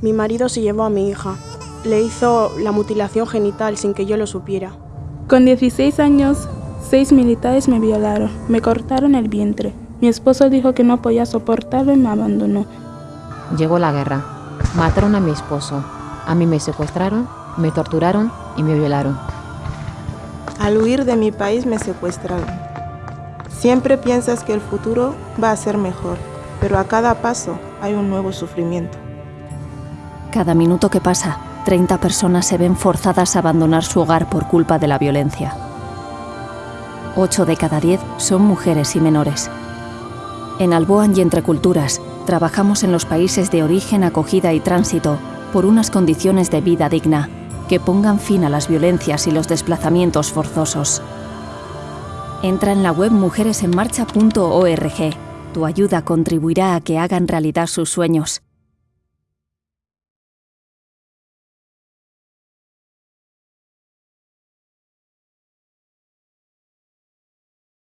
Mi marido se llevó a mi hija. Le hizo la mutilación genital sin que yo lo supiera. Con 16 años, seis militares me violaron, me cortaron el vientre. Mi esposo dijo que no podía soportarlo y me abandonó. Llegó la guerra. Mataron a mi esposo. A mí me secuestraron, me torturaron y me violaron. Al huir de mi país me secuestraron. Siempre piensas que el futuro va a ser mejor, pero a cada paso hay un nuevo sufrimiento. Cada minuto que pasa, 30 personas se ven forzadas a abandonar su hogar por culpa de la violencia. 8 de cada 10 son mujeres y menores. En Alboan y Entre Culturas, trabajamos en los países de origen, acogida y tránsito por unas condiciones de vida digna que pongan fin a las violencias y los desplazamientos forzosos. Entra en la web mujeresenmarcha.org. Tu ayuda contribuirá a que hagan realidad sus sueños.